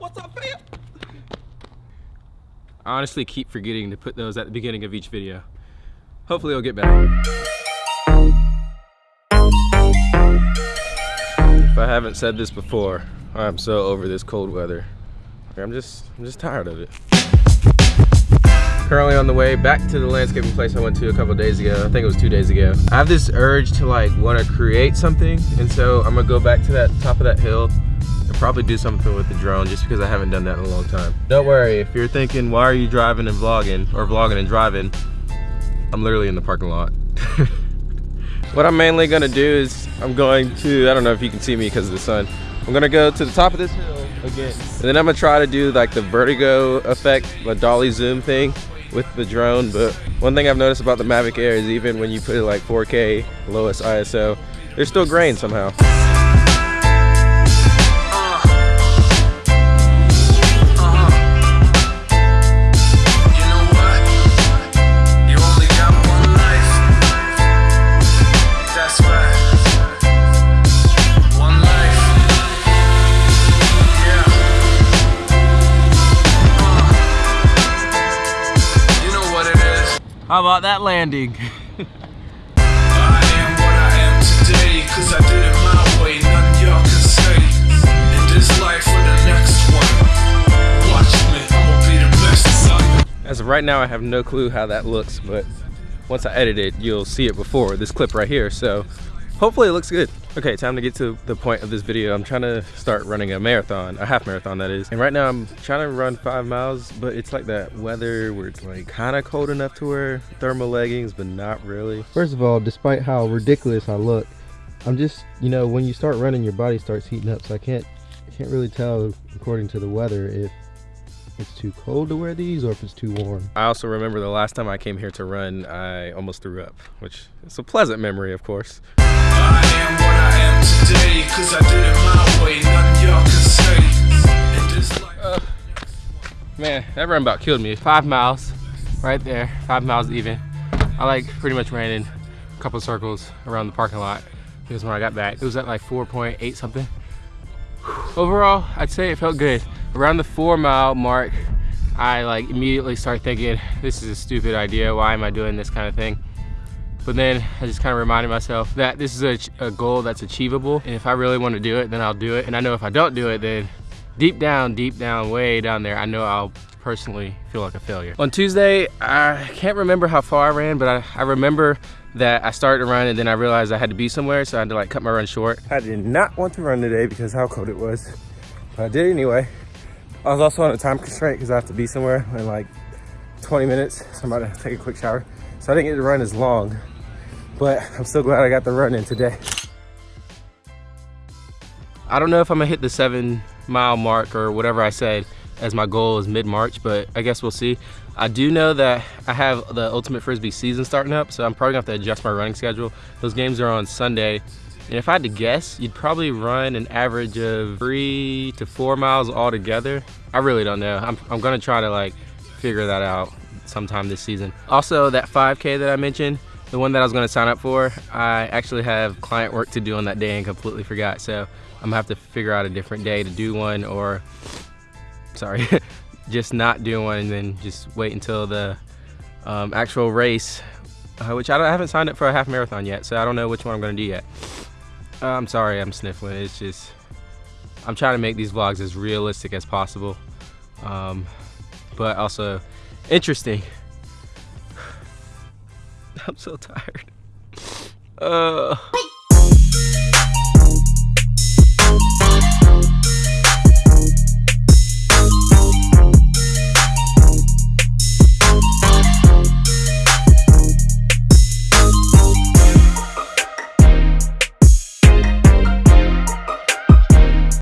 What's up, fam? I honestly keep forgetting to put those at the beginning of each video. Hopefully it'll get better. If I haven't said this before, I'm so over this cold weather. I'm just, I'm just tired of it. Currently on the way back to the landscaping place I went to a couple days ago. I think it was two days ago. I have this urge to like want to create something. And so I'm gonna go back to that top of that hill and probably do something with the drone just because I haven't done that in a long time. Don't worry, if you're thinking, why are you driving and vlogging or vlogging and driving? I'm literally in the parking lot. what I'm mainly gonna do is I'm going to, I don't know if you can see me because of the sun. I'm gonna go to the top of this hill again. And then I'm gonna try to do like the vertigo effect, the dolly zoom thing with the drone. But one thing I've noticed about the Mavic Air is even when you put it like 4K, lowest ISO, there's still grain somehow. How about that landing? As of right now, I have no clue how that looks, but once I edit it, you'll see it before this clip right here. So hopefully it looks good. Okay, time to get to the point of this video. I'm trying to start running a marathon, a half marathon that is. And right now I'm trying to run five miles, but it's like that weather where it's like kind of cold enough to wear thermal leggings, but not really. First of all, despite how ridiculous I look, I'm just, you know, when you start running, your body starts heating up. So I can't, can't really tell according to the weather if it's too cold to wear these or if it's too warm. I also remember the last time I came here to run, I almost threw up, which is a pleasant memory, of course. Uh, man, that run about killed me. Five miles, right there, five miles even. I like pretty much ran in a couple circles around the parking lot because when I got back, it was at like 4.8 something. Overall, I'd say it felt good around the four mile mark I like immediately start thinking this is a stupid idea. Why am I doing this kind of thing? But then I just kind of reminded myself that this is a, a, goal that's achievable. And if I really want to do it then I'll do it. And I know if I don't do it then deep down deep down way down there I know I'll personally feel like a failure. On Tuesday I can't remember how far I ran but I, I remember that I started to run and then I realized I had to be somewhere so I had to like cut my run short. I did not want to run today because how cold it was. But I did anyway I was also on a time constraint because I have to be somewhere in like 20 minutes. So I'm about to take a quick shower. So I didn't get to run as long, but I'm still glad I got the run in today. I don't know if I'm gonna hit the seven mile mark or whatever I said as my goal is mid-March, but I guess we'll see. I do know that I have the Ultimate Frisbee season starting up, so I'm probably gonna have to adjust my running schedule. Those games are on Sunday, and if I had to guess, you'd probably run an average of three to four miles altogether. I really don't know. I'm, I'm gonna try to like figure that out sometime this season. Also, that 5K that I mentioned, the one that I was gonna sign up for, I actually have client work to do on that day and completely forgot. So I'm gonna have to figure out a different day to do one or, sorry, just not do one and then just wait until the um, actual race, uh, which I, I haven't signed up for a half marathon yet. So I don't know which one I'm gonna do yet. Uh, I'm sorry I'm sniffling. It's just, I'm trying to make these vlogs as realistic as possible. Um, but also interesting. I'm so tired. Uh.